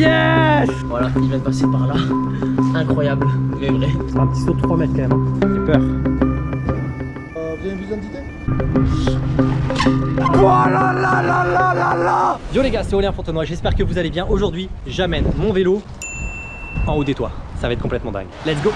Yes Voilà, il vient de passer par là. Incroyable, mais vrai. C'est un petit saut de 3 mètres quand même. hein. J'ai peur. Euh, vous avez une d'identité Yo les gars, c'est Aurélien Fontenoy, j'espère que vous allez bien. Aujourd'hui, j'amène mon vélo en haut des toits. Ça va être complètement dingue. Let's go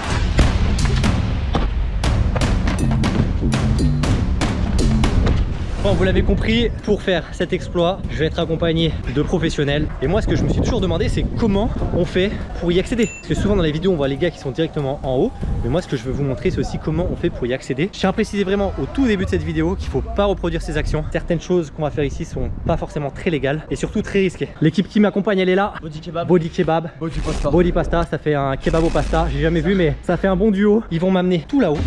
Bon, vous l'avez compris, pour faire cet exploit, je vais être accompagné de professionnels. Et moi, ce que je me suis toujours demandé, c'est comment on fait pour y accéder. Parce que souvent dans les vidéos, on voit les gars qui sont directement en haut. Mais moi, ce que je veux vous montrer, c'est aussi comment on fait pour y accéder. Je tiens à préciser vraiment au tout début de cette vidéo qu'il faut pas reproduire ces actions. Certaines choses qu'on va faire ici sont pas forcément très légales et surtout très risquées. L'équipe qui m'accompagne, elle est là. Body kebab. Body kebab. Body pasta. Body pasta, ça fait un kebab au pasta. J'ai jamais vu, mais ça fait un bon duo. Ils vont m'amener tout là-haut.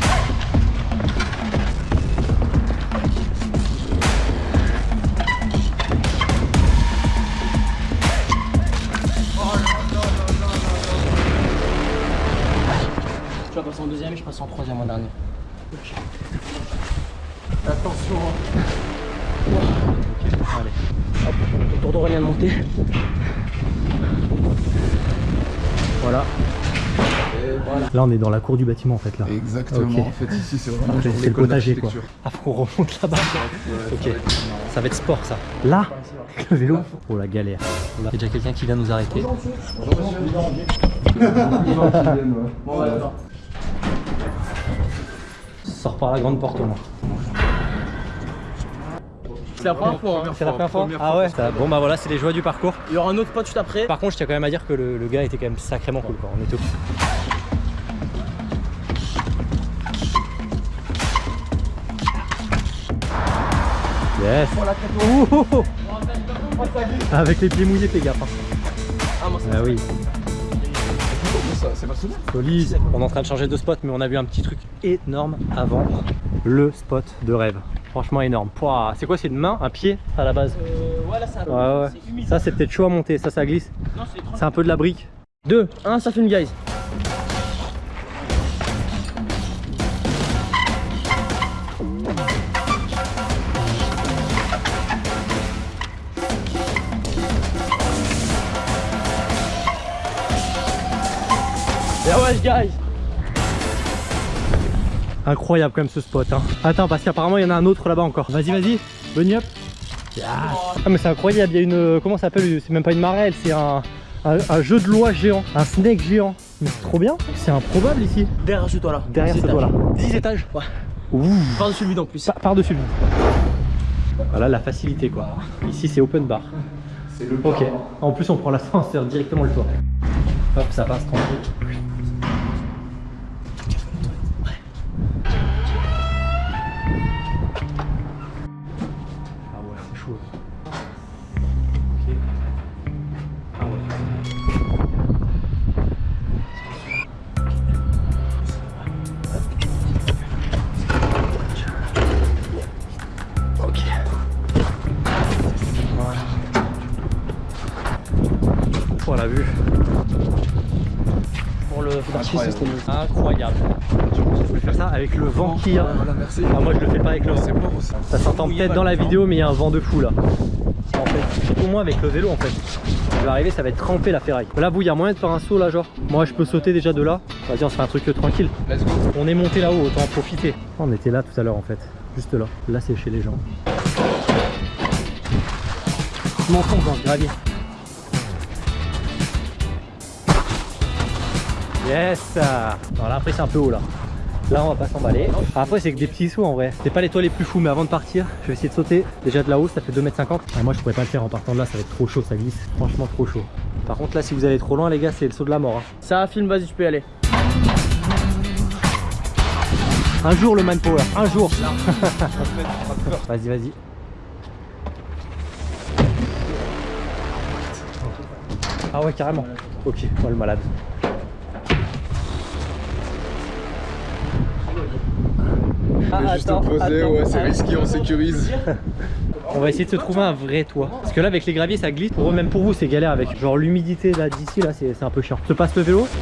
Troisième en dernier. Attention. Allez. Hop, autour d'Aurélien de monter. Voilà. Là, on est dans la cour du bâtiment en fait là. Exactement. Ok. En fait, ici, c'est vraiment le potager quoi. Ah, faut qu'on remonte là-bas. Ouais, Ok. ça va être marrant. Ça va être sport ça. Là, le vélo. Oh la galère. Il y a déjà quelqu'un qui vient nous arrêter. Bonjour. Sors par la grande porte au moins. C'est la première fois. hein. C'est la première fois première Ah ouais ça- Bon bah voilà, c'est les joies du parcours. Il y aura un autre pote juste après. Par contre, je tiens quand même à dire que le, le gars était quand même sacrément cool quoi. On était au Yes Ouh, oh, oh. Avec les pieds mouillés, fais gaffe. hein. Ah, moi, Ah oui, C'est pas solide. On est en train de changer de spot, mais on a vu un petit truc énorme avant. Le spot de rêve. Franchement énorme. C'est quoi C'est une main, un pied à la base? Euh, ouais, là, un peu. Ouais, humide. Ça, c'est peut-être chaud à monter. Ça, ça glisse. Non, c'est trop. C'est un peu de la brique. 2, 1, ça filme, guys. Guys. Incroyable quand même ce spot. Hein. Attends, parce qu'apparemment il y en a un autre là-bas encore. Vas-y, vas-y. Bunny up. Yes. Ah, mais c'est incroyable. Il y a une. euh, Comment ça s'appelle? C'est même pas une marelle, c'est un, un, un jeu de loi géant. Un snake géant. Mais c'est trop bien. C'est improbable ici. Derrière ce toit là. Derrière ce toit là. étages. 10 étages. Ouais. Ouh. Par-dessus le vide en plus. Par- Par-dessus le vide. Voilà la facilité quoi. Ici c'est open bar. C'est le Ok. parent. En plus on prend l'ascenseur directement le toit. Hop, ça passe tranquille. Pour la vue. Pour le Incroyable. Incroyable. Je voulais faire ça avec le vent qu'il y a. Voilà, merci. Ah, moi je le fais pas avec le vent. C'est bon aussi. Ça s'entend peut-être dans la vidéo, mais il y a un vent de fou là. En fait, surtout moi avec le vélo en fait. Je vais arriver, ça va être trempé la ferraille. Là, vous, il y a moyen de faire un saut là, genre? Moi, je peux sauter déjà de là. Vas-y, on se fait un truc euh, tranquille. Let's go. On est monté là-haut, autant en profiter. On était là tout à l'heure en fait. Juste là. Là, c'est chez les gens. Je m'enfonce dans ce gravier. Yes Voilà, après c'est un peu haut là. Là on va pas s'emballer. Après c'est que des petits sauts en vrai. C'est pas les toits les plus fous mais avant de partir, je vais essayer de sauter déjà de là-haut, ça fait 2m50. Ah, moi je pourrais pas le faire en partant de là, ça va être trop chaud, ça glisse. Franchement trop chaud. Par contre là si vous allez trop loin les gars c'est le saut de la mort. hein. Ça filme, vas-y, tu peux y aller. Un jour le manpower, un jour. vas-y vas-y. Ah ouais carrément. Ok, moi le malade. Ah, Juste attends, poser, attends. ouais, c'est risqué, on sécurise. On va essayer de se trouver un vrai toit. Parce que là avec les graviers ça glisse. Pour eux, même pour vous c'est galère avec genre l'humidité là d'ici là c'est c'est un peu chiant. Je te passe le vélo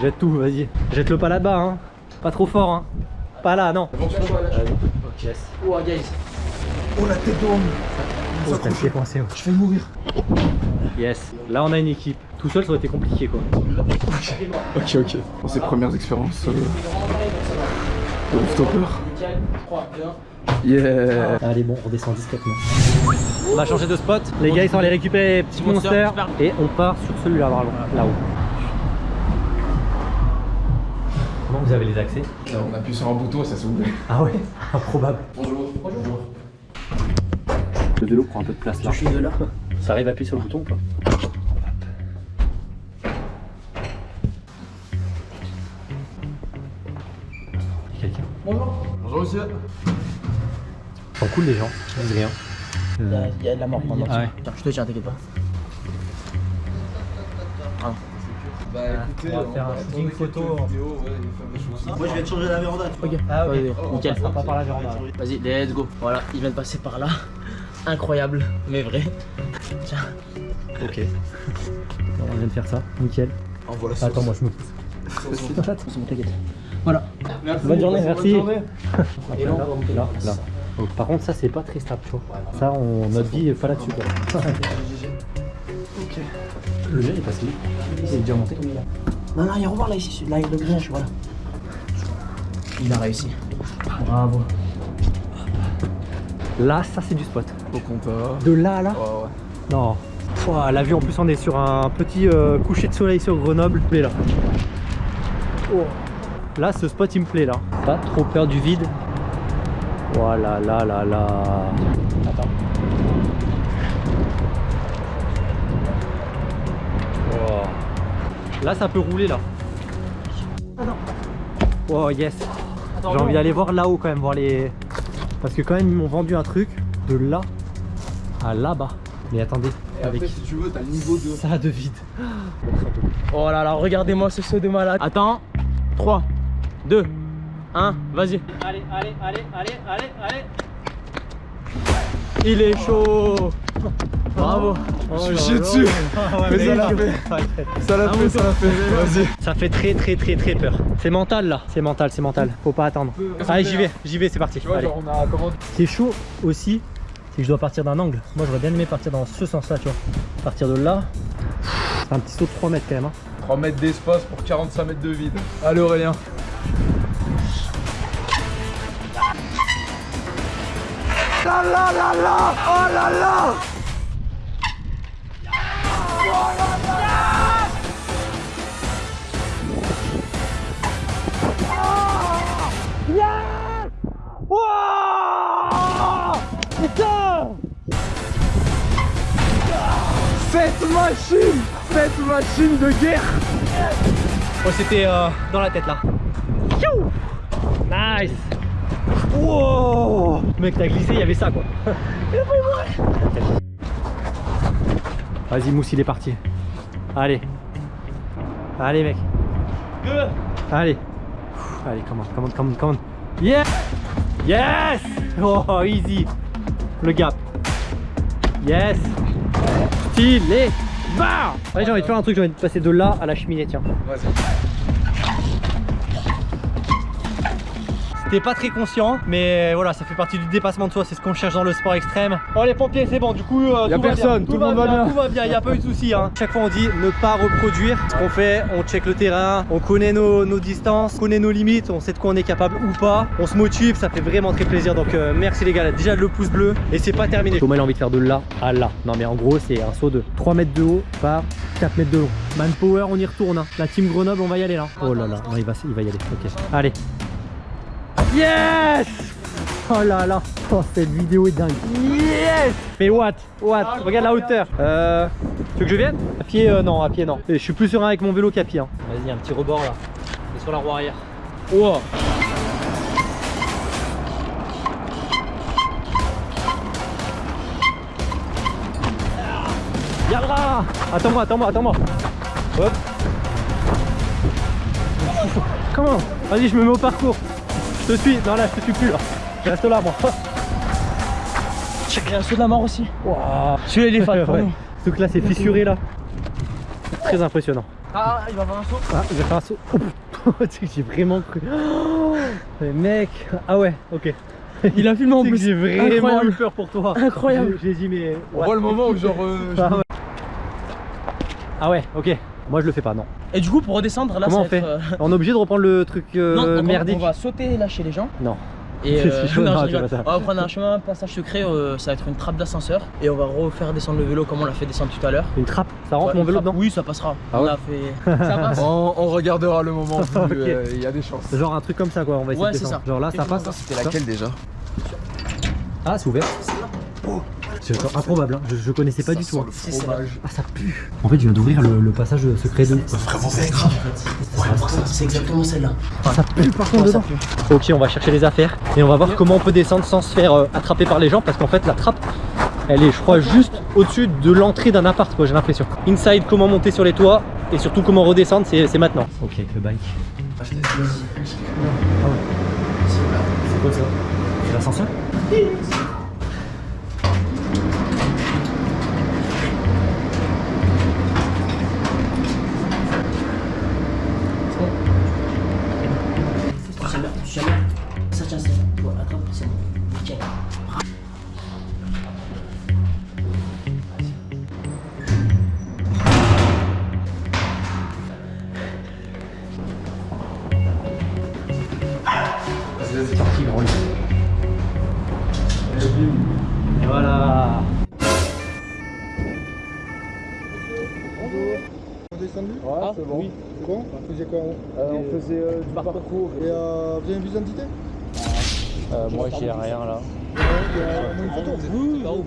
Jette tout, vas-y. Jette-le pas là-bas hein. Pas trop fort hein. Pas là, non. Yes. Oh, guys. Oh la tête d'homme Oh, t'as le pied coincé. ouais. Je vais mourir. Yes. Là, on a une équipe. Tout seul, ça aurait été compliqué quoi. Ok, ok. Pour ses premières expériences euh, de rooftopper. Yeah Allez, bon, on redescend discrètement. On va changer de spot. Les gars, ils sont allés récupérer les petits Monster, monsters. Et on part sur celui-là, vraiment, là-haut. Comment vous avez les accès Là, On appuie sur un bouton et ça s'ouvre. Ah ouais Improbable. Bonjour. Bonjour. Le vélo prend un peu de place là. Je suis de là. Ça arrive à appuyer sur le bouton ou pas? Monsieur. Ils sont cool les gens, ils disent rien. Il y, a, il y a de la mort pendant. Ah ouais. Tiens, je te tiens, t'inquiète pas. Bah écoutez, on va faire un shooting photo. Vidéo, ouais. Moi je vais te changer la véranda. Ok. Ah ok. Vas-y, nickel. On passera pas par la véranda. Vas-y, let's go. Voilà, il vient de passer par là. Incroyable, mais vrai. Tiens. Ok. on vient de faire ça, nickel. Envoie la sauce. Attends, moi je me pousse. T'inquiète. Merci. Bonne journée, merci. journée. Et là, là, là. Donc, par contre, ça c'est pas très stable, tu vois. Ça, on, notre vie est pas là-dessus. quoi. Ok. Le gars il est passé Il est déjà monté Non, non, il y a revoir là, ici, là, le grillage, voilà. Il a réussi. Bravo. Là, ça c'est du spot. Au compteur. De là à là Ouais, ouais. Non. Pouah, la vue en plus on est sur un petit euh, coucher de soleil sur Grenoble. Il plaît là. Oh. Là ce spot il me plaît là. Pas trop peur du vide. Voilà là là là. Attends. Oh. Là ça peut rouler là. Oh yes. J'ai envie d'aller voir là-haut quand même, voir les. Parce que quand même ils m'ont vendu un truc de là à là-bas. Mais attendez, Et avec après, si tu veux, t'as le niveau de. ça de vide. Oh là là, regardez-moi ce saut de malade. Attends. 3, 2, 1, vas-y. Allez, allez, allez, allez, allez, allez. Il est chaud. Bravo. Je suis chié dessus. Mais ça l'a fait. Ça l'a fait, ça l'a fait. Vas-y. Ça fait très très très très peur. C'est mental là. C'est mental, c'est mental. Faut pas attendre. Allez, j'y vais, j'y vais, c'est parti. Tu vois, Allez. genre, on a comment Ce qui est chaud aussi, c'est que je dois partir d'un angle. Moi, j'aurais bien aimé partir dans ce sens-là, tu vois. Partir de là. C'est un petit saut de 3 mètres quand même. hein. 3 mètres d'espace pour 45 mètres de vide. Allez Aurélien. Là là là là Oh là là Cette machine Cette machine de guerre Oh, c'était euh, dans la tête là. Nice. Wow Mec, t'as glissé, il y avait ça quoi. Vas-y, Mousse, il est parti. Allez. Allez, mec. Allez. Allez, commande, commande, commande, commande. Yeah Yes Oh, easy. Le gap. Yes. Stylé. Bah Allez, j'ai envie de faire un truc, j'ai envie de passer de là à la cheminée, tiens. Vas-y. T'es pas très conscient, mais voilà, ça fait partie du dépassement de soi, c'est ce qu'on cherche dans le sport extrême. Oh les pompiers, c'est bon, du coup, euh, Y a tout va personne, bien, tout le monde va bien. Tout va bien, y a pas eu de soucis. Hein. Chaque fois on dit ne pas reproduire ce qu'on fait, on check le terrain, on connaît nos, nos distances, on connaît nos limites, on sait de quoi on est capable ou pas. On se motive, ça fait vraiment très plaisir. Donc euh, merci les gars, déjà le pouce bleu et c'est pas terminé. Thomas il a envie de faire de là à là. Non mais en gros c'est un saut de 3 mètres de haut par 4 mètres de long. Manpower, on y retourne. hein. La team Grenoble, on va y aller là. Oh là là, non, il va, il va y aller. Ok, allez. Yes Oh là là Oh cette vidéo est dingue Yes Mais what? What? Regarde la hauteur Euh... Tu veux que je vienne? À pied euh, non, à pied non. Et je suis plus serein avec mon vélo qu'à pied. hein. Vas-y, un petit rebord là. Et sur la roue arrière. Wow Yallah Attends-moi, attends-moi, attends-moi Hop Comment? Vas-y, je me mets au parcours. Je te suis. Non, là, je te suis plus là. Je reste là, moi. Il y a un saut de la mort aussi. Waouh. Celui-là, il est fat Ouais. truc là, c'est fissuré là. Très impressionnant. Ah, il va avoir un saut. Ah, je vais faire un saut. Putain, tu sais que j'ai vraiment cru. Oh, mais mec. Ah ouais, ok. Il a filmé en plus. J'ai vraiment Incroyable. eu peur pour toi. Incroyable. J'ai dit, mais. On voit le moment où genre. euh, je Ah ouais. Ah ouais, ok. Moi je le fais pas, non. Et du coup, pour redescendre, là, Comment ça on va fait être, euh, On est obligé de reprendre le truc euh, non, donc on- merdique on va sauter là chez les gens. Non. Et euh, chaud, non, non, je on va prendre un chemin, un passage secret, euh, ça va être une trappe d'ascenseur et on va refaire descendre le vélo comme on l'a fait descendre tout à l'heure. Une trappe Ça rentre Ouais, mon vélo dedans Oui, ça passera. Ah on ouais a fait. Ça passe. On, on regardera le moment euh, il y a des chances. Genre un truc comme ça quoi, on va essayer Ouais, de descendre. ça. Genre là ça passe C'était laquelle déjà? Ah c'est ouvert. C'est improbable, hein. je, je connaissais pas du tout. hein. le. Ah ça pue En fait je viens d'ouvrir le, le passage secret de... C'est grave. C'est exactement celle-là. Ah, ça pue par contre dedans Ok on va chercher les affaires et on va voir comment on peut descendre sans se faire euh, attraper par les gens parce qu'en fait la trappe elle est je crois juste au-dessus de l'entrée d'un appart quoi j'ai l'impression. Inside comment monter sur les toits et surtout comment redescendre c'est c'est maintenant. Ok avec le bike. Ah ouais. C'est quoi ça? C'est l'ascenseur? Bon. C'est bon On faisait quoi en haut Euh, on faisait euh, du parcours. Et euh, vous avez une vue d'identité Moi j'ai rien là.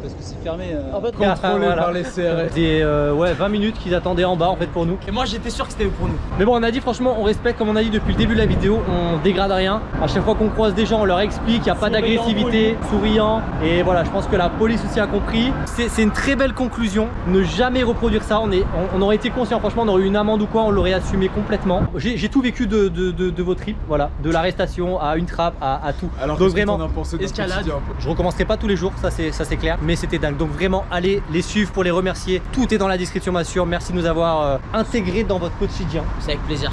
Parce que c'est fermé. euh. En fait, Contrôlé Voilà. par les CRS. Des euh, ouais 20 minutes qu'ils attendaient en bas en fait pour nous. Et moi j'étais sûr que c'était pour nous. Mais bon on a dit franchement on respecte comme on a dit depuis le début de la vidéo, on dégrade rien. À chaque fois qu'on croise des gens on leur explique, il n'y a pas d'agressivité, souriant. Et voilà je pense que la police aussi a compris. C'est c'est une très belle conclusion, ne jamais reproduire ça. On, est, on, on aurait été conscient franchement on aurait eu une amende ou quoi, on l'aurait assumé complètement. J'ai tout vécu de, de, de, de vos trips, voilà. De l'arrestation à une trappe à, à tout. Alors Donc qu'est-ce que vraiment, t'en as pensé de notre escalade. je recommencerai pas tous les jours, ça c'est clair, mais c'était dingue. Donc vraiment allez les suivre pour les remercier. Tout est dans la description bien sûr. Merci de nous avoir euh, intégrés dans votre quotidien. C'est avec plaisir.